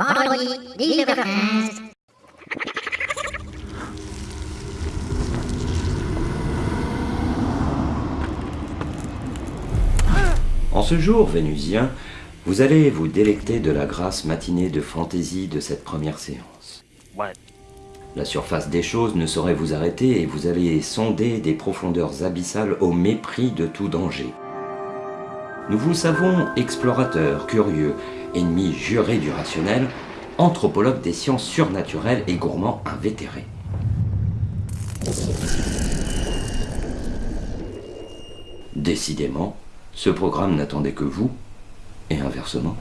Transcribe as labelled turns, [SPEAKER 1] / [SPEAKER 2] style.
[SPEAKER 1] vendredi, 19h15.
[SPEAKER 2] En ce jour vénusien, vous allez vous délecter de la grasse matinée de fantaisie de cette première séance.
[SPEAKER 3] Ouais.
[SPEAKER 2] La surface des choses ne saurait vous arrêter et vous allez sonder des profondeurs abyssales au mépris de tout danger. Nous vous savons explorateurs, curieux, ennemis jurés du rationnel, anthropologues des sciences surnaturelles et gourmands invétérés. Décidément, ce programme n'attendait que vous, et inversement.